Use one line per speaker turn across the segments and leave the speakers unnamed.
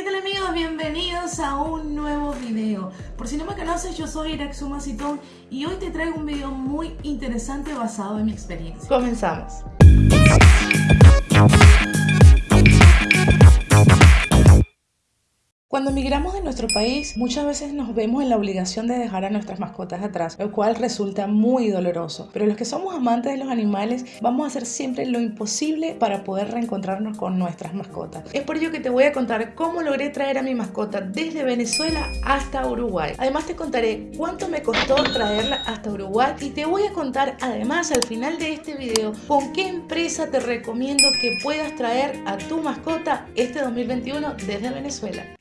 ¿Qué tal amigos? Bienvenidos a un nuevo video. Por si no me conoces, yo soy Iraxuma Citón y hoy te traigo un video muy interesante basado en mi experiencia.
Comenzamos. Cuando emigramos de nuestro país, muchas veces nos vemos en la obligación de dejar a nuestras mascotas atrás, lo cual resulta muy doloroso. Pero los que somos amantes de los animales, vamos a hacer siempre lo imposible para poder reencontrarnos con nuestras mascotas. Es por ello que te voy a contar cómo logré traer a mi mascota desde Venezuela hasta Uruguay. Además te contaré cuánto me costó traerla hasta Uruguay y te voy a contar además al final de este video con qué empresa te recomiendo que puedas traer a tu mascota este 2021 desde Venezuela.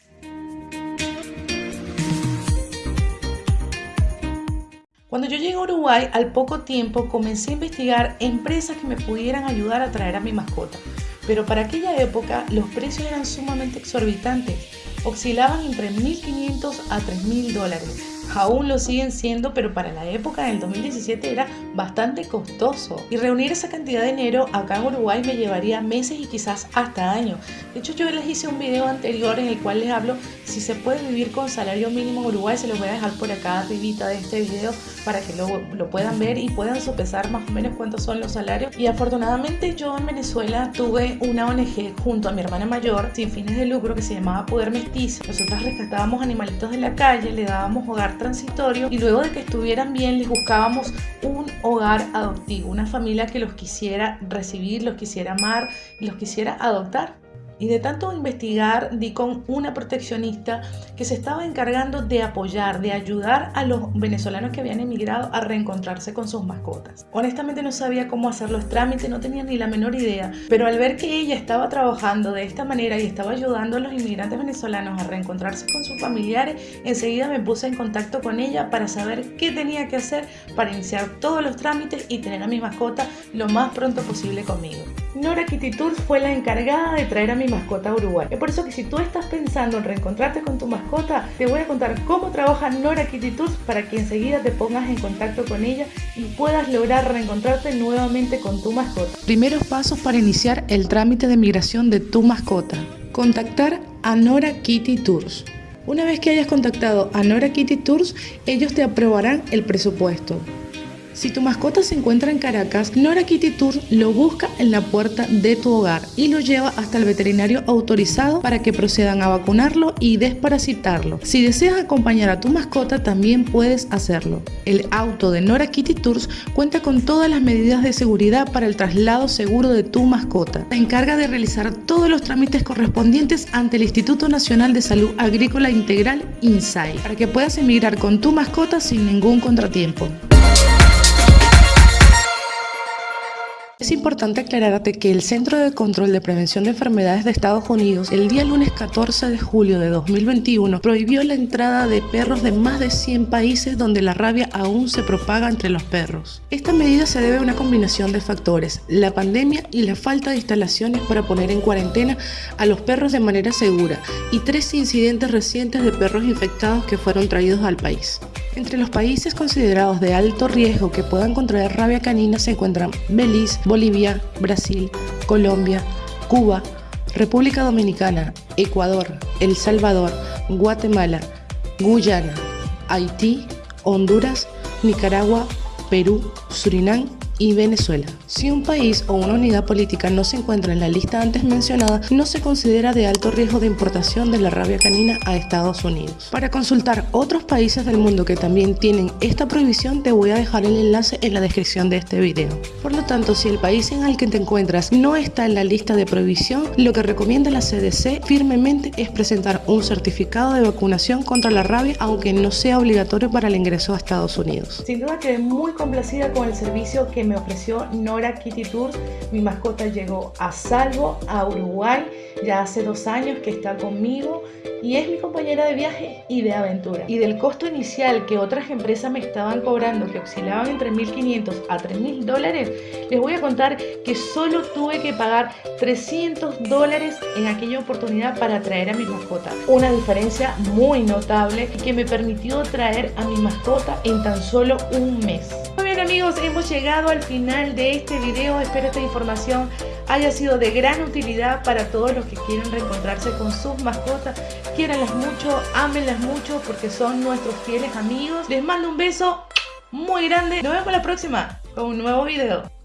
Cuando yo llegué a Uruguay, al poco tiempo comencé a investigar empresas que me pudieran ayudar a traer a mi mascota. Pero para aquella época los precios eran sumamente exorbitantes, oscilaban entre 1.500 a 3.000 dólares aún lo siguen siendo, pero para la época del 2017 era bastante costoso. Y reunir esa cantidad de dinero acá en Uruguay me llevaría meses y quizás hasta años. De hecho, yo les hice un video anterior en el cual les hablo si se puede vivir con salario mínimo en Uruguay. Se los voy a dejar por acá arribita de este video para que lo, lo puedan ver y puedan sopesar más o menos cuántos son los salarios. Y afortunadamente yo en Venezuela tuve una ONG junto a mi hermana mayor sin fines de lucro que se llamaba Poder Mestizo. Nosotras rescatábamos animalitos de la calle, le dábamos hogar transitorio y luego de que estuvieran bien les buscábamos un hogar adoptivo, una familia que los quisiera recibir, los quisiera amar y los quisiera adoptar. Y de tanto investigar, di con una proteccionista que se estaba encargando de apoyar, de ayudar a los venezolanos que habían emigrado a reencontrarse con sus mascotas. Honestamente no sabía cómo hacer los trámites, no tenía ni la menor idea, pero al ver que ella estaba trabajando de esta manera y estaba ayudando a los inmigrantes venezolanos a reencontrarse con sus familiares, enseguida me puse en contacto con ella para saber qué tenía que hacer para iniciar todos los trámites y tener a mi mascota lo más pronto posible conmigo. Nora Kitty fue la encargada de traer a mi mascota Uruguay. Es por eso que si tú estás pensando en reencontrarte con tu mascota, te voy a contar cómo trabaja Nora Kitty Tours para que enseguida te pongas en contacto con ella y puedas lograr reencontrarte nuevamente con tu mascota. Primeros pasos para iniciar el trámite de migración de tu mascota. Contactar a Nora Kitty Tours. Una vez que hayas contactado a Nora Kitty Tours, ellos te aprobarán el presupuesto. Si tu mascota se encuentra en Caracas, Nora Kitty Tour lo busca en la puerta de tu hogar y lo lleva hasta el veterinario autorizado para que procedan a vacunarlo y desparasitarlo. Si deseas acompañar a tu mascota, también puedes hacerlo. El auto de Nora Kitty Tours cuenta con todas las medidas de seguridad para el traslado seguro de tu mascota. Se encarga de realizar todos los trámites correspondientes ante el Instituto Nacional de Salud Agrícola Integral INSAI para que puedas emigrar con tu mascota sin ningún contratiempo. Es importante aclararte que el Centro de Control de Prevención de Enfermedades de Estados Unidos el día lunes 14 de julio de 2021 prohibió la entrada de perros de más de 100 países donde la rabia aún se propaga entre los perros. Esta medida se debe a una combinación de factores, la pandemia y la falta de instalaciones para poner en cuarentena a los perros de manera segura y tres incidentes recientes de perros infectados que fueron traídos al país. Entre los países considerados de alto riesgo que puedan contraer rabia canina se encuentran Belice, Bolivia, Brasil, Colombia, Cuba, República Dominicana, Ecuador, El Salvador, Guatemala, Guyana, Haití, Honduras, Nicaragua, Perú, Surinam y Venezuela. Si un país o una unidad política no se encuentra en la lista antes mencionada, no se considera de alto riesgo de importación de la rabia canina a Estados Unidos. Para consultar otros países del mundo que también tienen esta prohibición, te voy a dejar el enlace en la descripción de este video. Por lo tanto, si el país en el que te encuentras no está en la lista de prohibición, lo que recomienda la CDC firmemente es presentar un certificado de vacunación contra la rabia, aunque no sea obligatorio para el ingreso a Estados Unidos. Sin duda quedé muy complacida con el servicio que me ofreció Nora Kitty Tours. Mi mascota llegó a salvo a Uruguay ya hace dos años que está conmigo y es mi compañera de viaje y de aventura. Y del costo inicial que otras empresas me estaban cobrando, que oscilaban entre 1.500 a 3.000 dólares, les voy a contar que solo tuve que pagar 300 dólares en aquella oportunidad para traer a mi mascota. Una diferencia muy notable que me permitió traer a mi mascota en tan solo un mes. Amigos, hemos llegado al final de este video. Espero esta información haya sido de gran utilidad para todos los que quieren reencontrarse con sus mascotas. Quiéranlas mucho, ámenlas mucho porque son nuestros fieles amigos. Les mando un beso muy grande. Nos vemos la próxima con un nuevo video.